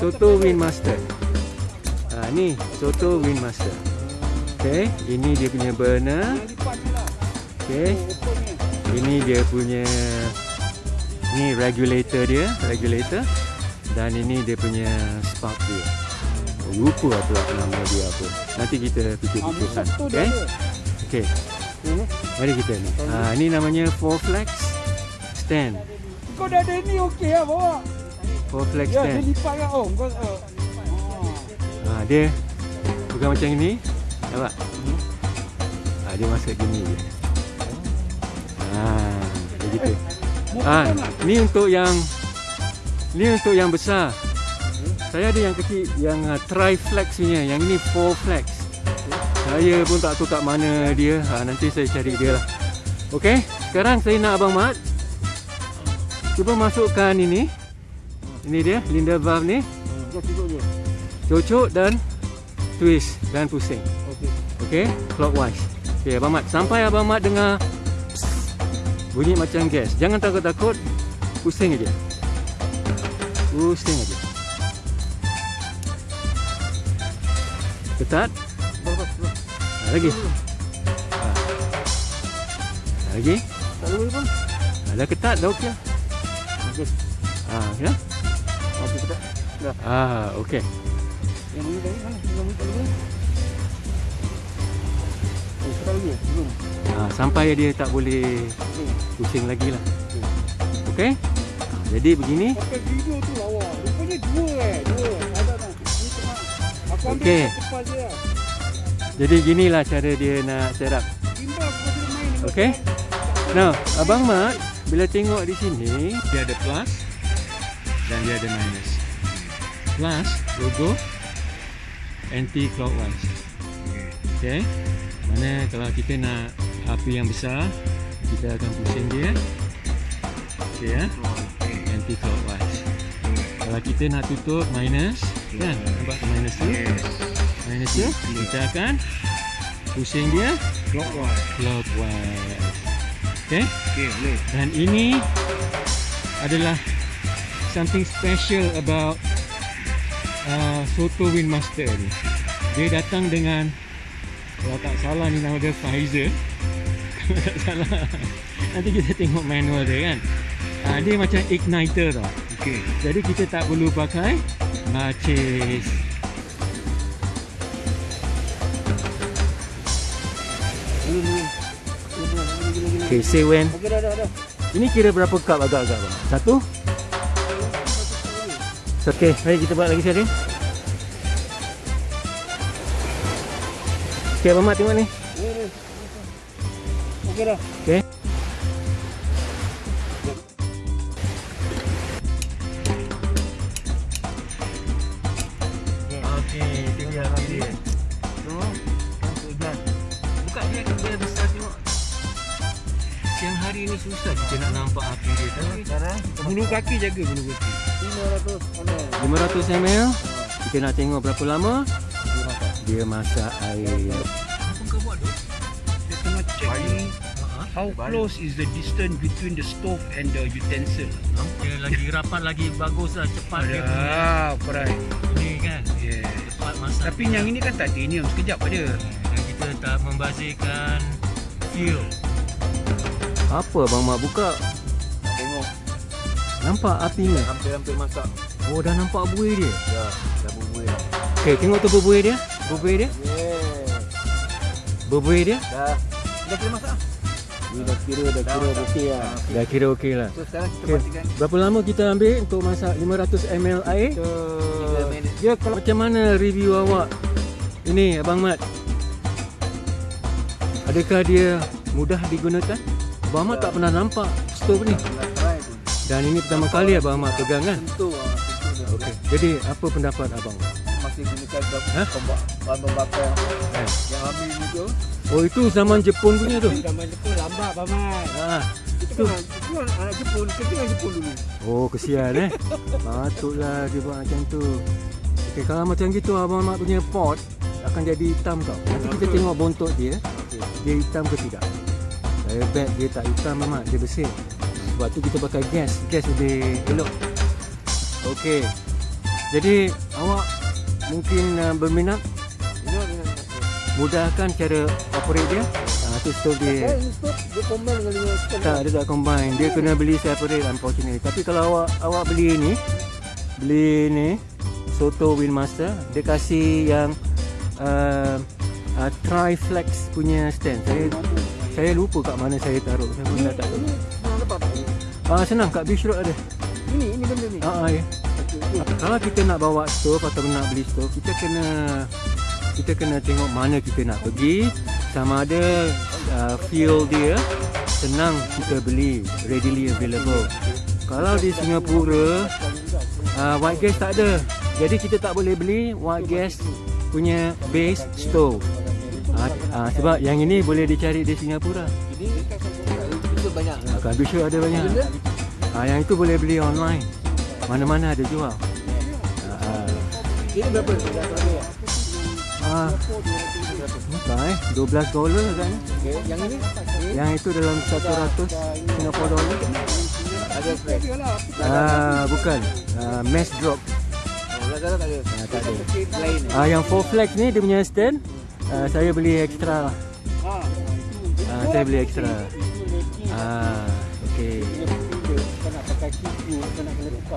Soto Windmaster. Ha, ni Soto Windmaster. Okay, ini dia punya burner. Okay, ini dia punya ni regulator dia, regulator. Dan ini dia punya spark dia. Oh, lupa pula nama dia apa. Nanti kita fikir-fikirkan. Okay. Okay. Mari kita ni. Ha, ni namanya four flex stand. Kau dah ada ni okey lah bawa. Four flex Ya, dia stand. lipat kan. Oh, kau... Uh, Ha, dia bukan macam ini. Nampak? Ha, dia masuk gini je. Ha, begitu. Ah, ni untuk yang ni untuk yang besar. Saya ada yang kecil yang uh, tri flex punya, yang ini four flex. Saya pun tak tahu kat mana dia. Ha, nanti saya cari dia lah. Okey, sekarang saya nak abang Mat cuba masukkan ini. Ini dia, linda valve ni. Je. Cocok dan twist dan pusing. Okey. Okey, clockwise. Okey, Abang Mat. Sampai Abang Mat dengar bunyi macam gas. Jangan takut-takut. Pusing aja. Pusing aja. Ketat. Ha, lagi. Ha. Ha, lagi. Tak boleh pun. Ha, dah ketat, dah okey. Okey. Ha, ya. Dah. Ah, okey. Yang? Yang ini tadi mana? Lagi. Belum. Ha, sampai dia tak boleh pusing lagi lah. Okey. Ha, jadi begini. Okay. Jadi ginilah cara dia nak set up. Okey. Now, Abang Mat bila tengok di sini dia ada plus dan dia ada minus. Plus logo anti clockwise. Okey. Mana kalau kita nak api yang besar, kita akan pusing dia. Okey ya. Anti clockwise. Kalau kita nak tutup minus, kan? Nampak minus tu? Minus tu, kita akan pusing dia Clockwise. clockwise. Okay? Boleh. Dan ini adalah something special about uh, Soto Windmaster ni. Dia datang dengan kalau tak salah ni nama dia Pfizer. Kalau tak salah. Nanti kita tengok manual dia kan. Uh, dia macam igniter tau. Okey. Jadi kita tak perlu pakai lagi. Okay, say when. Okey, dah, dah, dah. Ini kira berapa cup agak-agak bang? Satu? Okay, mari kita buat lagi sekali. Okay, Abang Mat tengok ni. Okey dah. Okay. Siang hari ni susah kita nak nampak api dia tapi Sekarang bulu kaki jaga bulu kaki. 500 mana? 500 ml Kita nak tengok berapa lama Dia masak. Dia masak air Apa kau buat tu? Dia tengah check ni How close is the distance between the stove and the utensil? Dia lagi rapat lagi bagus lah Cepat dia punya Ah, right. Ini kan Yeah. Cepat masak Tapi yang ini kan titanium, sekejap ada. Dan kita tak membazirkan Fuel Apa Abang Mak buka Tengok. Nampak api ni Hampir-hampir masak. Oh dah nampak buih dia Ya, dah bubuih. Okay tengok tu berbuih dia Berbuih dia Yeah. Berbuih dia Dah. Dah kira masak? Ni dah kira, dah kira okey lah. Dah kira okey lah So sekarang kita Okay. pastikan Berapa lama kita ambil untuk masak 500 ml air? kita 3 minit. Dia kalau macam mana review awak? Ini Abang Mat. Adakah dia mudah digunakan? Abang Mat tak pernah nampak stove ni. Dan ini pertama kali Abang Mat pegang kan? Tentu ah. Okey. Jadi apa pendapat abang? Masih gunakan bahan pembakar Eh. yang ambil ni tu. Oh itu zaman Jepun punya tu. Zaman Jepun lambat paman. Ah. Itu kan itu kan anak Jepun, kita kan Jepun dulu. Oh kesian eh. Patutlah dia buat macam tu. Okey kalau macam gitu Abang Mat punya pot akan jadi hitam tau. Nanti kita tengok bontot dia. Dia hitam ke tidak. Bet dia tak hitam Mamat, dia bersih. Sebab tu kita pakai gas. Gas lebih elok. Okey. Jadi awak mungkin uh, berminat mudahkan cara operate dia. Ah tu stove dia. Eh, ini stop dia combine dengan lima sekali. Tak, dia tak combine. Dia kena beli separate unfortunately. Tapi kalau awak awak beli ni, beli ni Soto Windmaster, dia kasih yang uh, uh, Triflex punya stand. Saya saya lupa kat mana saya taruh. Saya pun dah tak tahu. Ini senang dapat tak? Ah senang kat Beach Road ada. Ini, ini benda ni. Ah, ah ya. Okey. Kalau kita nak bawa stove atau nak beli stove, kita kena kita kena tengok mana kita nak pergi sama ada uh, fuel dia senang kita beli readily available. Kalau di Singapura uh, white gas tak ada. Jadi kita tak boleh beli white gas punya base stove. Uh, uh, sebab yang ini boleh dicari di Singapura. Ini banyak. Uh, kat Beach Road ada banyak. Uh, yang itu boleh beli online. Mana-mana ada jual. Ini berapa? Ah, eh 12 dolar kan Okey, yang ini? Yang itu dalam 100 Singapore dollar Ada. Ah, bukan ah, Mass drop Oh, Lazada tak ada. ah, Tak ada ah, Yang 4 flex ni dia punya stand ah, Saya beli extra lah Ah, ah, Saya beli extra ah, Okay Kau nak pakai kipu, kau nak kena tukar.